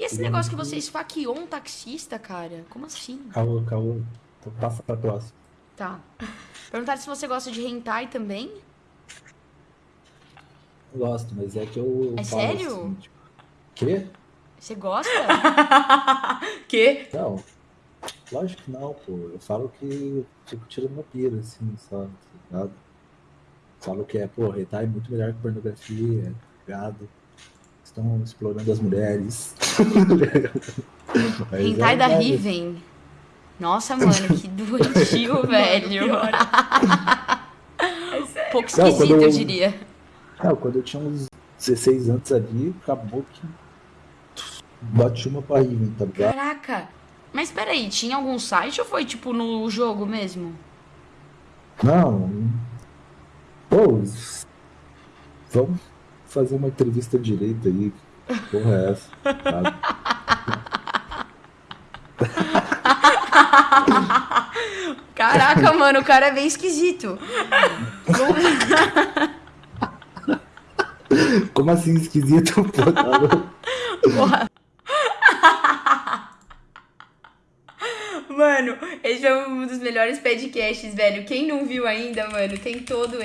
E esse negócio que você esfaqueou um taxista, cara? Como assim? Caô, caô. Então passa pra próxima. Tá. Perguntaram se você gosta de hentai também? Eu gosto, mas é que eu. É falo sério? assim, tipo, Quê? Você gosta? Que? Não. Lógico que não, pô. Eu falo que fico tirando uma pira, assim, só, tá ligado? Falo que é, pô, hentai é muito melhor que pornografia, tá ligado? Estão explorando as mulheres. Hentai é da. Riven. Nossa, mano, que doentio, velho. pior. É. Pouco Não, esquisito, quando eu eu- diria. Não, quando eu tinha uns 16 anos ali, acabou que bate uma pra Riven, tá ligado? Caraca. Mas peraí, tinha algum site ou foi tipo no jogo mesmo? Não. Pô, vamos fazer uma entrevista direito aí. Que porra é essa? Caraca, mano, o cara é bem esquisito. Como assim esquisito? Porra. Mano, esse foi um dos melhores podcasts, velho. Quem não viu ainda, mano, tem todo